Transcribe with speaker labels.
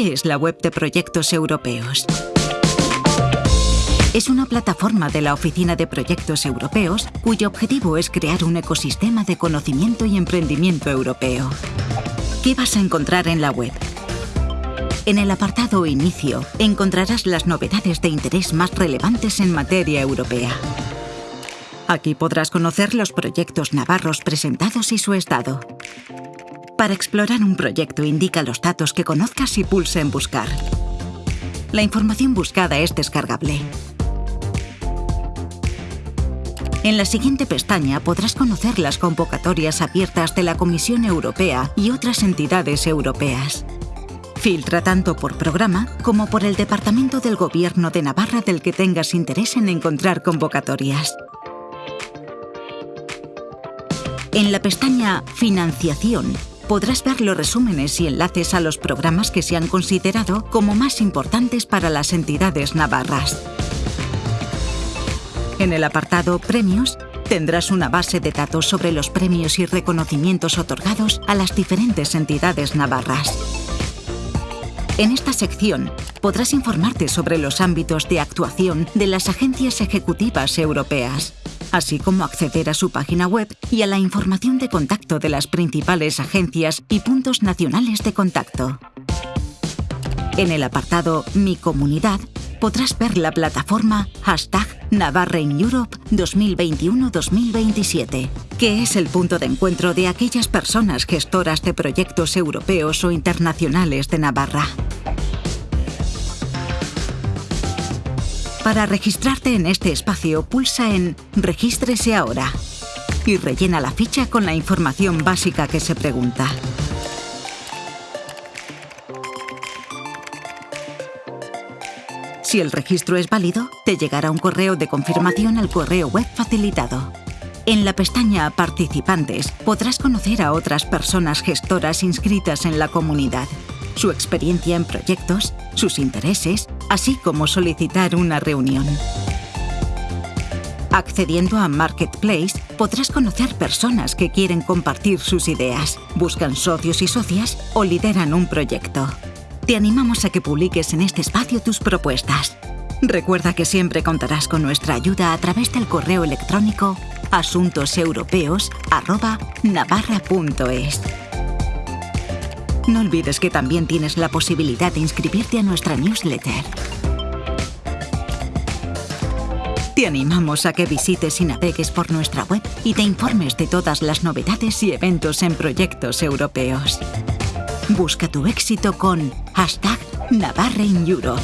Speaker 1: ¿Qué es la web de proyectos europeos? Es una plataforma de la Oficina de Proyectos Europeos cuyo objetivo es crear un ecosistema de conocimiento y emprendimiento europeo. ¿Qué vas a encontrar en la web? En el apartado Inicio encontrarás las novedades de interés más relevantes en materia europea. Aquí podrás conocer los proyectos navarros presentados y su estado. Para explorar un proyecto indica los datos que conozcas y pulsa en Buscar. La información buscada es descargable. En la siguiente pestaña podrás conocer las convocatorias abiertas de la Comisión Europea y otras entidades europeas. Filtra tanto por programa como por el Departamento del Gobierno de Navarra del que tengas interés en encontrar convocatorias. En la pestaña Financiación podrás ver los resúmenes y enlaces a los programas que se han considerado como más importantes para las entidades navarras. En el apartado Premios tendrás una base de datos sobre los premios y reconocimientos otorgados a las diferentes entidades navarras. En esta sección podrás informarte sobre los ámbitos de actuación de las agencias ejecutivas europeas así como acceder a su página web y a la información de contacto de las principales agencias y puntos nacionales de contacto. En el apartado Mi Comunidad podrás ver la plataforma hashtag Navarra Europe 2021-2027, que es el punto de encuentro de aquellas personas gestoras de proyectos europeos o internacionales de Navarra. Para registrarte en este espacio, pulsa en Regístrese ahora y rellena la ficha con la información básica que se pregunta. Si el registro es válido, te llegará un correo de confirmación al correo web facilitado. En la pestaña Participantes podrás conocer a otras personas gestoras inscritas en la comunidad su experiencia en proyectos, sus intereses, así como solicitar una reunión. Accediendo a Marketplace, podrás conocer personas que quieren compartir sus ideas, buscan socios y socias o lideran un proyecto. Te animamos a que publiques en este espacio tus propuestas. Recuerda que siempre contarás con nuestra ayuda a través del correo electrónico asuntoseuropeos.navarra.es. No olvides que también tienes la posibilidad de inscribirte a nuestra newsletter. Te animamos a que visites y navegues por nuestra web y te informes de todas las novedades y eventos en proyectos europeos. Busca tu éxito con hashtag Navarra Europe.